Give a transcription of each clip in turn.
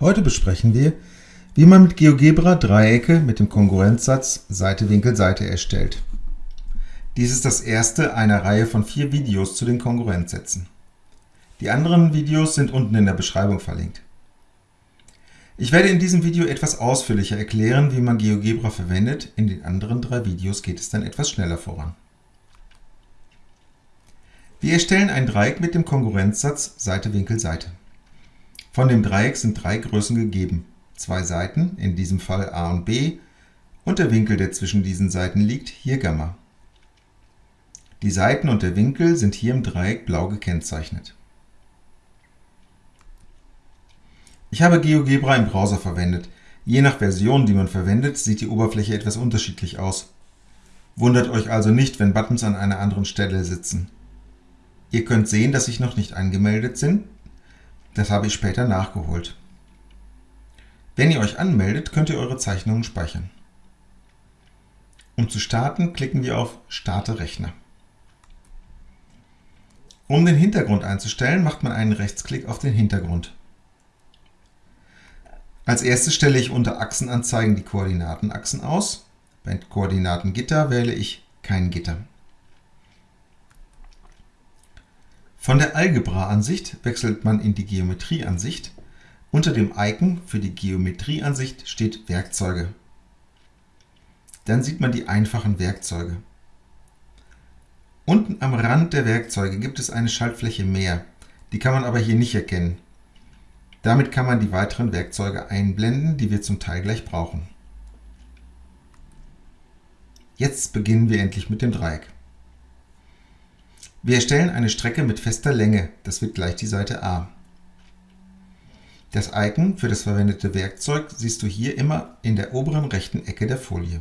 Heute besprechen wir, wie man mit GeoGebra Dreiecke mit dem Kongruenzsatz Seite Winkel Seite erstellt. Dies ist das erste einer Reihe von vier Videos zu den Kongruenzsätzen. Die anderen Videos sind unten in der Beschreibung verlinkt. Ich werde in diesem Video etwas ausführlicher erklären, wie man GeoGebra verwendet, in den anderen drei Videos geht es dann etwas schneller voran. Wir erstellen ein Dreieck mit dem Kongruenzsatz Seite Winkel Seite. Von dem Dreieck sind drei Größen gegeben, zwei Seiten, in diesem Fall a und b, und der Winkel, der zwischen diesen Seiten liegt, hier Gamma. Die Seiten und der Winkel sind hier im Dreieck blau gekennzeichnet. Ich habe GeoGebra im Browser verwendet. Je nach Version, die man verwendet, sieht die Oberfläche etwas unterschiedlich aus. Wundert euch also nicht, wenn Buttons an einer anderen Stelle sitzen. Ihr könnt sehen, dass ich noch nicht angemeldet bin, das habe ich später nachgeholt. Wenn ihr euch anmeldet, könnt ihr eure Zeichnungen speichern. Um zu starten, klicken wir auf Starte Rechner. Um den Hintergrund einzustellen, macht man einen Rechtsklick auf den Hintergrund. Als erstes stelle ich unter Achsenanzeigen die Koordinatenachsen aus. Bei Koordinatengitter wähle ich kein Gitter. Von der Algebra-Ansicht wechselt man in die Geometrie-Ansicht. Unter dem Icon für die Geometrie-Ansicht steht Werkzeuge. Dann sieht man die einfachen Werkzeuge. Unten am Rand der Werkzeuge gibt es eine Schaltfläche mehr, die kann man aber hier nicht erkennen. Damit kann man die weiteren Werkzeuge einblenden, die wir zum Teil gleich brauchen. Jetzt beginnen wir endlich mit dem Dreieck. Wir erstellen eine Strecke mit fester Länge, das wird gleich die Seite a. Das Icon für das verwendete Werkzeug siehst du hier immer in der oberen rechten Ecke der Folie.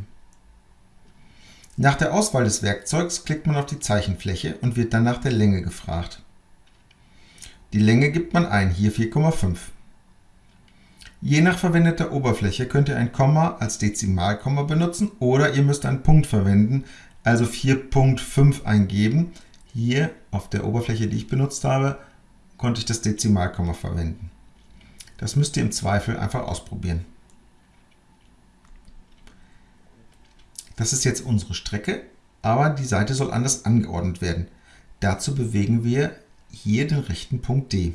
Nach der Auswahl des Werkzeugs klickt man auf die Zeichenfläche und wird dann nach der Länge gefragt. Die Länge gibt man ein, hier 4,5. Je nach verwendeter Oberfläche könnt ihr ein Komma als Dezimalkomma benutzen oder ihr müsst einen Punkt verwenden, also 4.5 eingeben, hier auf der Oberfläche, die ich benutzt habe, konnte ich das Dezimalkomma verwenden. Das müsst ihr im Zweifel einfach ausprobieren. Das ist jetzt unsere Strecke, aber die Seite soll anders angeordnet werden. Dazu bewegen wir hier den rechten Punkt D.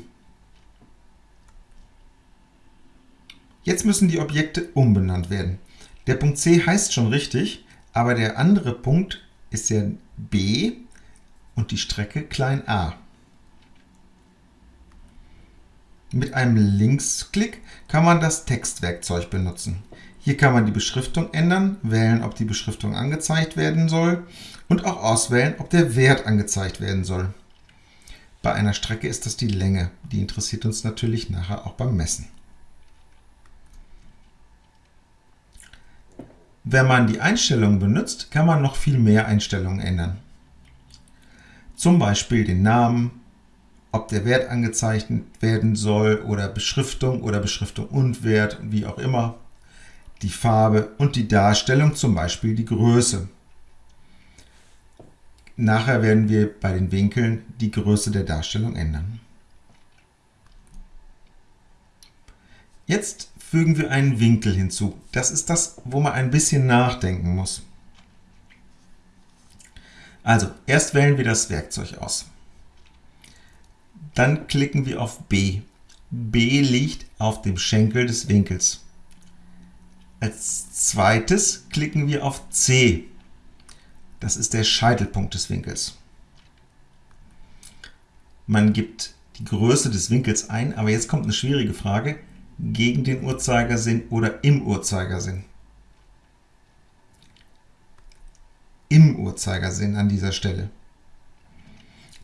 Jetzt müssen die Objekte umbenannt werden. Der Punkt C heißt schon richtig, aber der andere Punkt ist ja B und die Strecke klein a. Mit einem Linksklick kann man das Textwerkzeug benutzen. Hier kann man die Beschriftung ändern, wählen, ob die Beschriftung angezeigt werden soll und auch auswählen, ob der Wert angezeigt werden soll. Bei einer Strecke ist das die Länge, die interessiert uns natürlich nachher auch beim Messen. Wenn man die Einstellungen benutzt, kann man noch viel mehr Einstellungen ändern zum Beispiel den Namen, ob der Wert angezeichnet werden soll oder Beschriftung oder Beschriftung und Wert, wie auch immer, die Farbe und die Darstellung, zum Beispiel die Größe. Nachher werden wir bei den Winkeln die Größe der Darstellung ändern. Jetzt fügen wir einen Winkel hinzu. Das ist das, wo man ein bisschen nachdenken muss. Also, erst wählen wir das Werkzeug aus. Dann klicken wir auf B. B liegt auf dem Schenkel des Winkels. Als zweites klicken wir auf C. Das ist der Scheitelpunkt des Winkels. Man gibt die Größe des Winkels ein, aber jetzt kommt eine schwierige Frage, gegen den Uhrzeigersinn oder im Uhrzeigersinn. Im Uhrzeigersinn an dieser Stelle.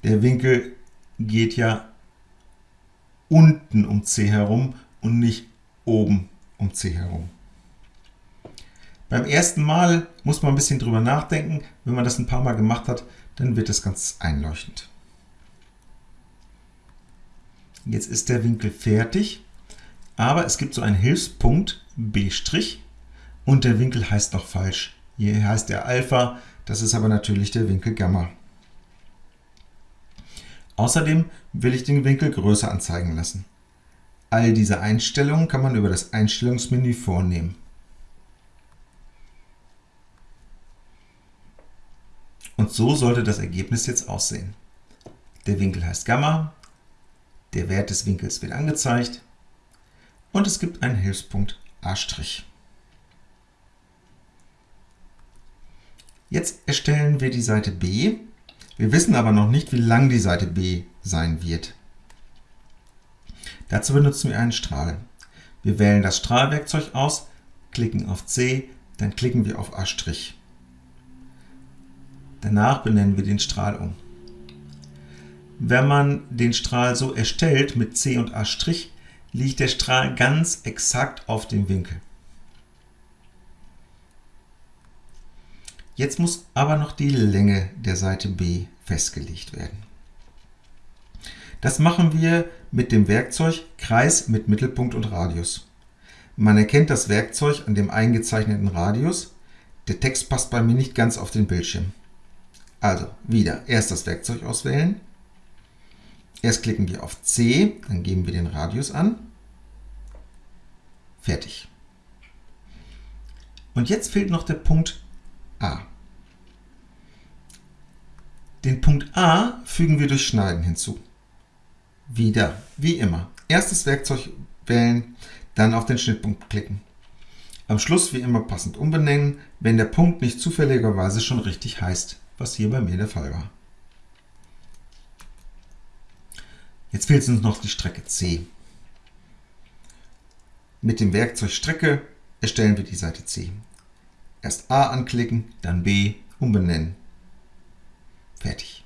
Der Winkel geht ja unten um c herum und nicht oben um c herum. Beim ersten Mal muss man ein bisschen drüber nachdenken. Wenn man das ein paar Mal gemacht hat, dann wird es ganz einleuchtend. Jetzt ist der Winkel fertig, aber es gibt so einen Hilfspunkt B' und der Winkel heißt noch falsch. Hier heißt er Alpha, das ist aber natürlich der Winkel Gamma. Außerdem will ich den Winkel größer anzeigen lassen. All diese Einstellungen kann man über das Einstellungsmenü vornehmen. Und so sollte das Ergebnis jetzt aussehen. Der Winkel heißt Gamma, der Wert des Winkels wird angezeigt und es gibt einen Hilfspunkt A'. Jetzt erstellen wir die Seite B. Wir wissen aber noch nicht, wie lang die Seite B sein wird. Dazu benutzen wir einen Strahl. Wir wählen das Strahlwerkzeug aus, klicken auf C, dann klicken wir auf A'. Danach benennen wir den Strahl um. Wenn man den Strahl so erstellt mit C und A', liegt der Strahl ganz exakt auf dem Winkel. Jetzt muss aber noch die Länge der Seite B festgelegt werden. Das machen wir mit dem Werkzeug Kreis mit Mittelpunkt und Radius. Man erkennt das Werkzeug an dem eingezeichneten Radius. Der Text passt bei mir nicht ganz auf den Bildschirm. Also wieder erst das Werkzeug auswählen. Erst klicken wir auf C, dann geben wir den Radius an. Fertig. Und jetzt fehlt noch der Punkt A. Den Punkt A fügen wir durch Schneiden hinzu. Wieder, wie immer, erst das Werkzeug wählen, dann auf den Schnittpunkt klicken. Am Schluss wie immer passend umbenennen, wenn der Punkt nicht zufälligerweise schon richtig heißt was hier bei mir der Fall war. Jetzt fehlt uns noch die Strecke C. Mit dem Werkzeug Strecke erstellen wir die Seite C. Erst A anklicken, dann B, umbenennen. Fertig.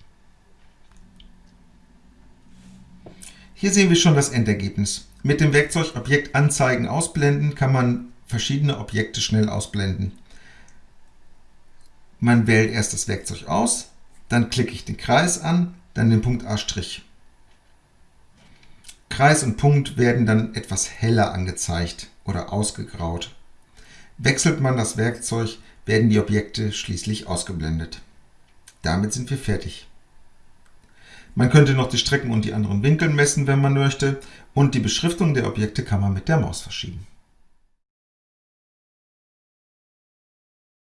Hier sehen wir schon das Endergebnis. Mit dem Werkzeug Objekt anzeigen ausblenden kann man verschiedene Objekte schnell ausblenden. Man wählt erst das Werkzeug aus, dann klicke ich den Kreis an, dann den Punkt A'. Kreis und Punkt werden dann etwas heller angezeigt oder ausgegraut. Wechselt man das Werkzeug, werden die Objekte schließlich ausgeblendet. Damit sind wir fertig. Man könnte noch die Strecken und die anderen Winkel messen, wenn man möchte, und die Beschriftung der Objekte kann man mit der Maus verschieben.